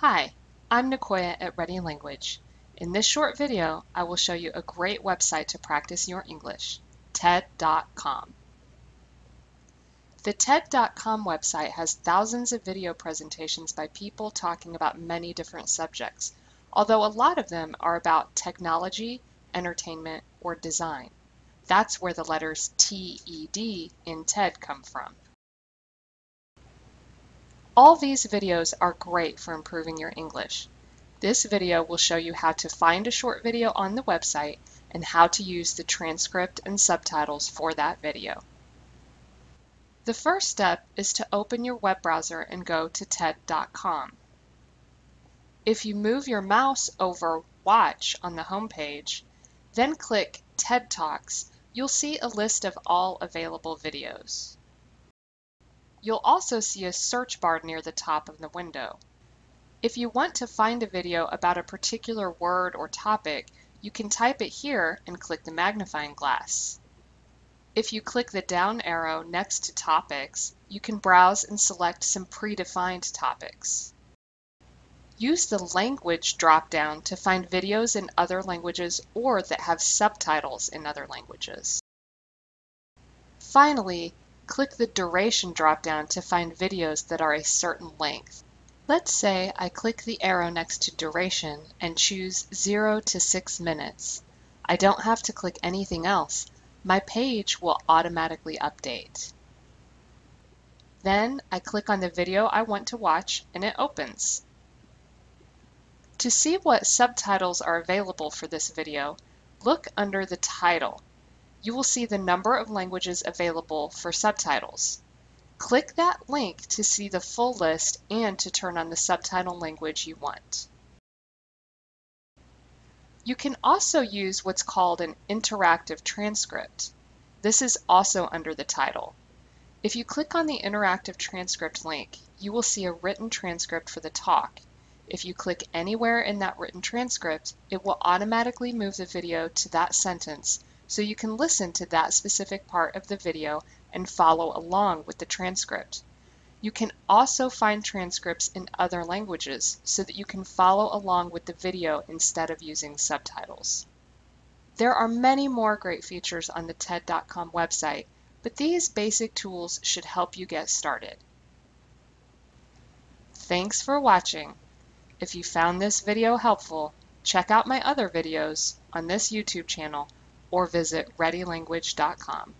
Hi, I'm Nicoya at Ready Language. In this short video, I will show you a great website to practice your English, TED.com. The TED.com website has thousands of video presentations by people talking about many different subjects, although a lot of them are about technology, entertainment, or design. That's where the letters TED in TED come from. All these videos are great for improving your English. This video will show you how to find a short video on the website and how to use the transcript and subtitles for that video. The first step is to open your web browser and go to TED.com. If you move your mouse over Watch on the home page, then click TED Talks, you'll see a list of all available videos. You'll also see a search bar near the top of the window. If you want to find a video about a particular word or topic, you can type it here and click the magnifying glass. If you click the down arrow next to topics, you can browse and select some predefined topics. Use the language drop-down to find videos in other languages or that have subtitles in other languages. Finally, click the duration drop-down to find videos that are a certain length. Let's say I click the arrow next to duration and choose 0 to 6 minutes. I don't have to click anything else. My page will automatically update. Then I click on the video I want to watch and it opens. To see what subtitles are available for this video, look under the title you will see the number of languages available for subtitles. Click that link to see the full list and to turn on the subtitle language you want. You can also use what's called an interactive transcript. This is also under the title. If you click on the interactive transcript link, you will see a written transcript for the talk. If you click anywhere in that written transcript, it will automatically move the video to that sentence so you can listen to that specific part of the video and follow along with the transcript. You can also find transcripts in other languages so that you can follow along with the video instead of using subtitles. There are many more great features on the TED.com website, but these basic tools should help you get started. Thanks for watching. If you found this video helpful, check out my other videos on this YouTube channel or visit readylanguage.com.